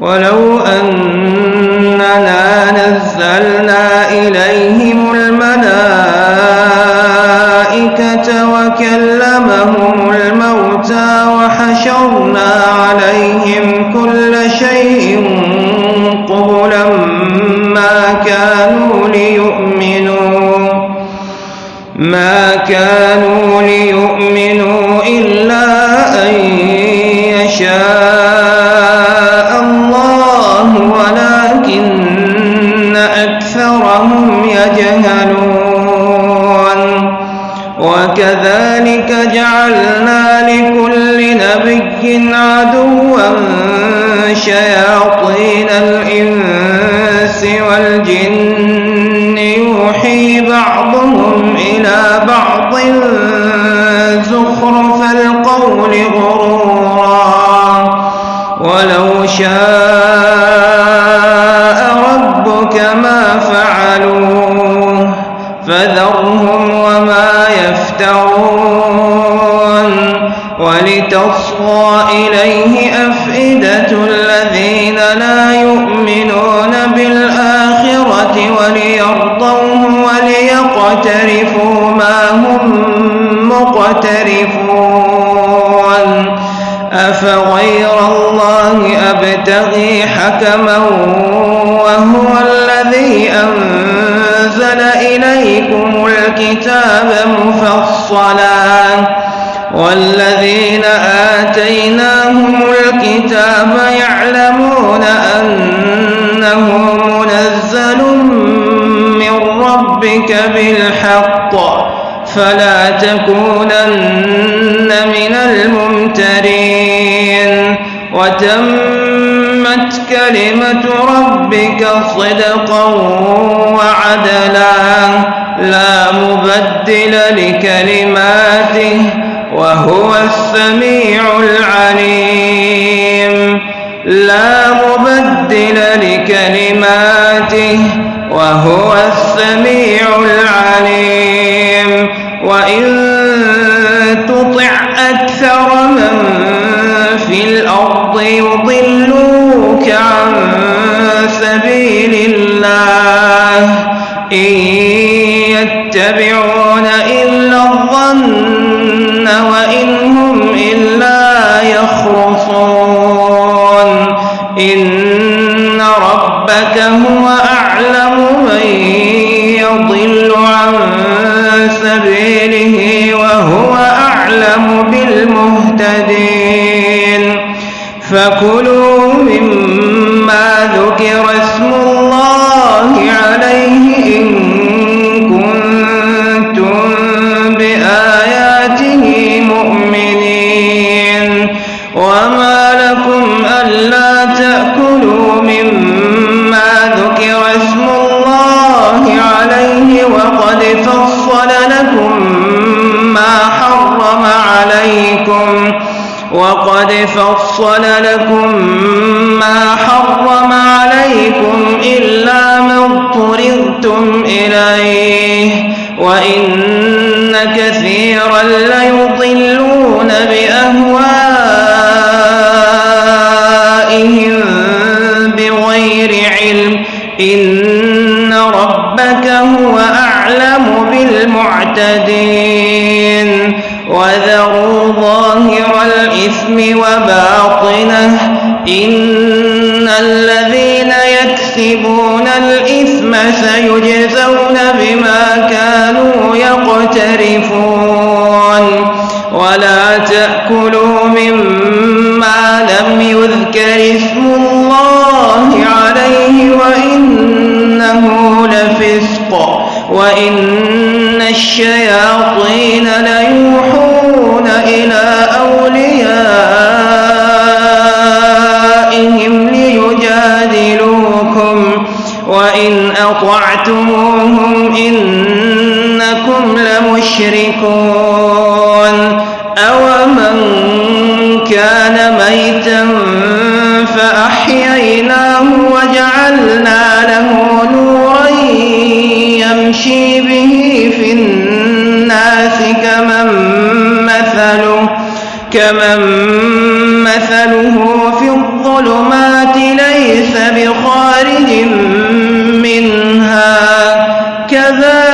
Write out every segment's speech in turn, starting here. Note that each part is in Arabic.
ولو أننا نزلنا إليهم الملائكة وكلمهم الموتى وحشرنا عليهم كل شيء قبلا ما كانوا ليؤمنوا ما كانوا ليؤمنوا إلا أن جعلنا لكل نبي عدوا شياطين الإنس والجن يوحي بعضهم إلى بعض زخرف القول غرورا ولو شاء فذرهم وما يفترون ولتصغى إليه أفئدة الذين لا يؤمنون بالآخرة وليرضوه وليقترفوا ما هم مقترفون أفغير الله أبتغي حكما وهو الذي الكتاب مفصلا. والذين آتيناهم الكتاب يعلمون أنه منزل من ربك بالحق. فلا تكونن من الممترين. وتمت كلمة ربك صدقا وعدلا لا مبدل لكلماته وهو السميع العليم. لا مبدل لكلماته وهو السميع العليم. وإن تطع أكثر من في الأرض يضلوك يتبعون إلا الظن وإن هم إلا يخرصون. إن ربك هو أعلم من يضل عن سبيله وهو أعلم بالمهتدين. فكلوا مما ذكر وقد فصل لكم ما حرم عليكم إلا ما اضطررتم إليه وإن كثيرا ليضلون بأهوائهم بغير علم إن ربك هو أعلم بالمعتدين وذروا ظاهر الإثم وباطنه إن الذين يكسبون الإثم سيجزون بما كانوا يقترفون. ولا تأكلوا مما لم يذكر اسم الله عليه وإنه لفسق وإن الشياطين ليوحون إلى أوليائهم ليجادلوكم وإن أطعتموهم إنكم لمشركون أومن كان ميتا كمن مثله في الظلمات ليس بخارج منها كذلك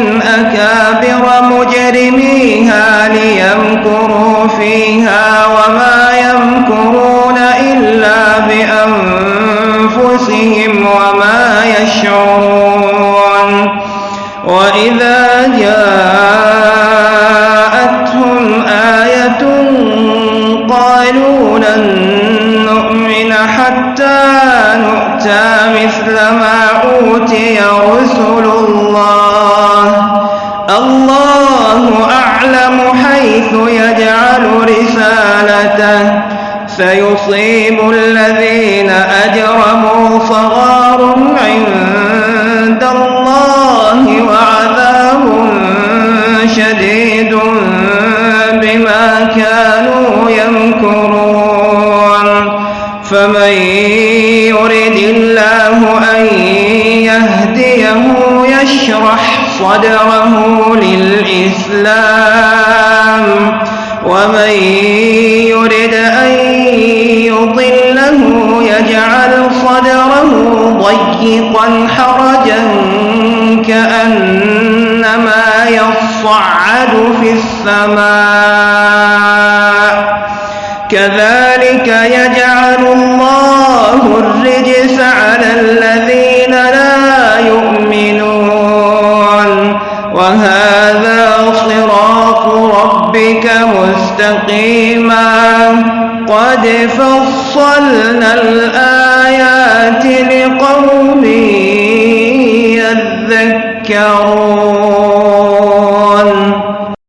قرية أكابر مجرميها ليمكروا فيها وما يمكرون إلا بأنفسهم وما يشعرون. وإذا جاءتهم آية قالوا لن نؤمن حتى نؤتى مثل ما أوتي يجعل رسالته سيصيب الذين أجرموا صغار عند الله وعذاب شديد بما كانوا يمكرون. فمن يرد الله أن يهديه يشرح صدره للإسلام. ومن يرد أن يضله يجعل صدره ضيقا حرجا كأنما يصعد في السماء. كذلك يجعل الله مستقيما قد فصلنا الآيات لقوم يذكرون.